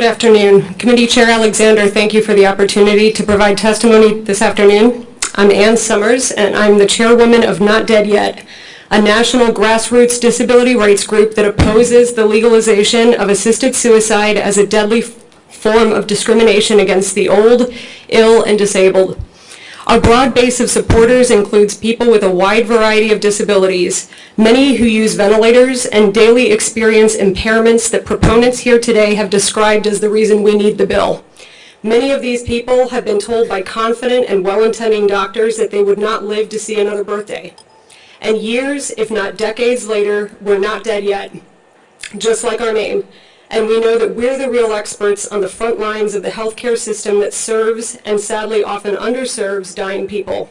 Good afternoon. Committee Chair Alexander, thank you for the opportunity to provide testimony this afternoon. I'm Ann Summers, and I'm the chairwoman of Not Dead Yet, a national grassroots disability rights group that opposes the legalization of assisted suicide as a deadly form of discrimination against the old, ill, and disabled. Our broad base of supporters includes people with a wide variety of disabilities, many who use ventilators and daily experience impairments that proponents here today have described as the reason we need the bill. Many of these people have been told by confident and well-intending doctors that they would not live to see another birthday. And years, if not decades later, we're not dead yet, just like our name and we know that we're the real experts on the front lines of the healthcare system that serves and sadly often underserves dying people.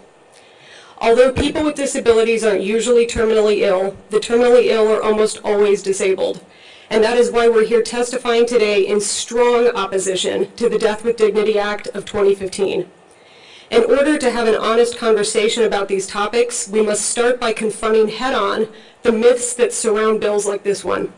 Although people with disabilities aren't usually terminally ill, the terminally ill are almost always disabled. And that is why we're here testifying today in strong opposition to the Death with Dignity Act of 2015. In order to have an honest conversation about these topics, we must start by confronting head-on the myths that surround bills like this one.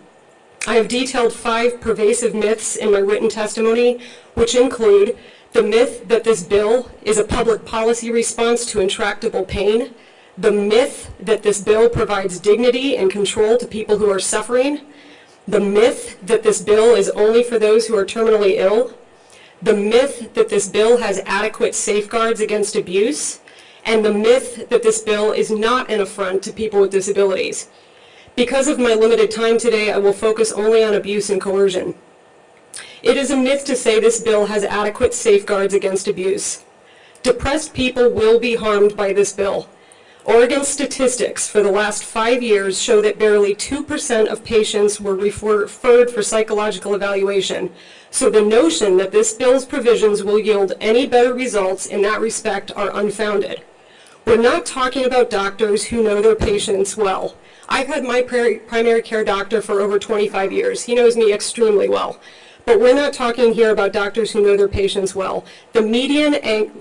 I have detailed five pervasive myths in my written testimony, which include the myth that this bill is a public policy response to intractable pain, the myth that this bill provides dignity and control to people who are suffering, the myth that this bill is only for those who are terminally ill, the myth that this bill has adequate safeguards against abuse, and the myth that this bill is not an affront to people with disabilities. Because of my limited time today, I will focus only on abuse and coercion. It is a myth to say this bill has adequate safeguards against abuse. Depressed people will be harmed by this bill. Oregon statistics for the last five years show that barely 2% of patients were referred for psychological evaluation. So the notion that this bill's provisions will yield any better results in that respect are unfounded. We're not talking about doctors who know their patients well. I've had my primary care doctor for over 25 years. He knows me extremely well. But we're not talking here about doctors who know their patients well. The median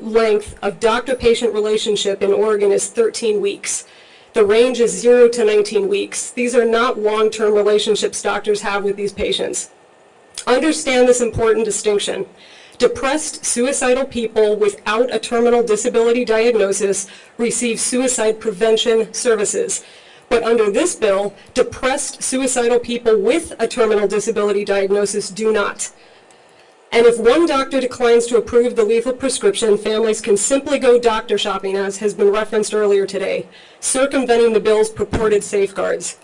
length of doctor-patient relationship in Oregon is 13 weeks. The range is 0 to 19 weeks. These are not long-term relationships doctors have with these patients. Understand this important distinction. Depressed, suicidal people without a terminal disability diagnosis receive suicide prevention services. But under this bill, depressed suicidal people with a terminal disability diagnosis do not. And if one doctor declines to approve the lethal prescription, families can simply go doctor shopping, as has been referenced earlier today, circumventing the bill's purported safeguards.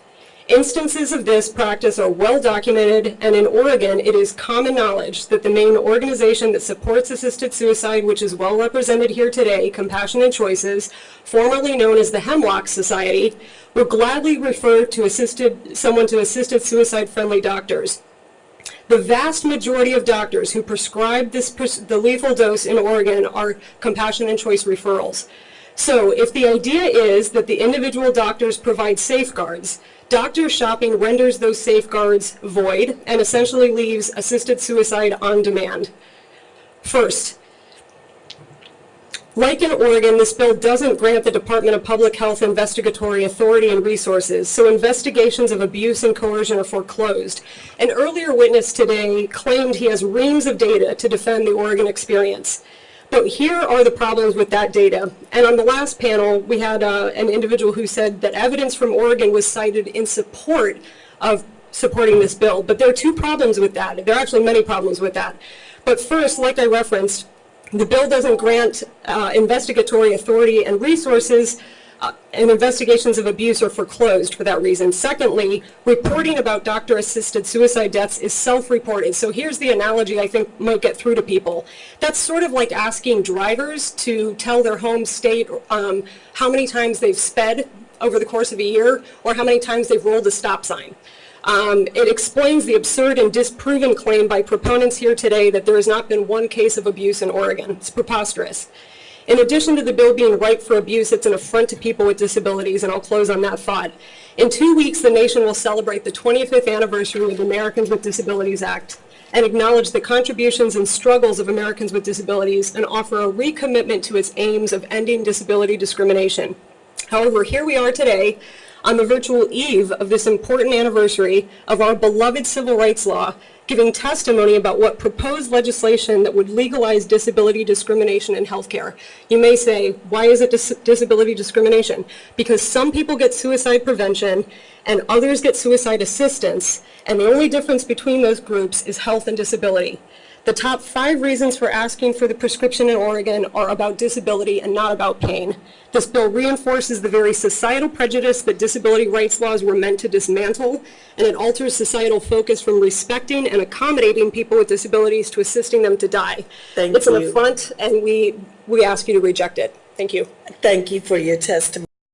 Instances of this practice are well documented, and in Oregon, it is common knowledge that the main organization that supports assisted suicide, which is well represented here today, Compassionate Choices, formerly known as the Hemlock Society, will gladly refer to assisted, someone to assisted suicide-friendly doctors. The vast majority of doctors who prescribe this, the lethal dose in Oregon are compassion and choice referrals. So if the idea is that the individual doctors provide safeguards, doctor shopping renders those safeguards void and essentially leaves assisted suicide on demand. First, like in Oregon, this bill doesn't grant the Department of Public Health investigatory authority and resources, so investigations of abuse and coercion are foreclosed. An earlier witness today claimed he has reams of data to defend the Oregon experience. But here are the problems with that data. And on the last panel, we had uh, an individual who said that evidence from Oregon was cited in support of supporting this bill. But there are two problems with that. There are actually many problems with that. But first, like I referenced, the bill doesn't grant uh, investigatory authority and resources and investigations of abuse are foreclosed for that reason. Secondly, reporting about doctor-assisted suicide deaths is self-reported. So here's the analogy I think might get through to people. That's sort of like asking drivers to tell their home state um, how many times they've sped over the course of a year or how many times they've rolled a stop sign. Um, it explains the absurd and disproven claim by proponents here today that there has not been one case of abuse in Oregon. It's preposterous. In addition to the bill being ripe for abuse, it's an affront to people with disabilities, and I'll close on that thought. In two weeks, the nation will celebrate the 25th anniversary of the Americans with Disabilities Act and acknowledge the contributions and struggles of Americans with disabilities and offer a recommitment to its aims of ending disability discrimination. However, here we are today, on the virtual eve of this important anniversary of our beloved civil rights law, giving testimony about what proposed legislation that would legalize disability discrimination in healthcare. You may say, why is it dis- disability discrimination? Because some people get suicide prevention and others get suicide assistance, and the only difference between those groups is health and disability. The top five reasons for asking for the prescription in Oregon are about disability and not about pain. This bill reinforces the very societal prejudice that disability rights laws were meant to dismantle, and it alters societal focus from respecting and accommodating people with disabilities to assisting them to die. Thank It's an you. affront, and we, we ask you to reject it. Thank you. Thank you for your testimony.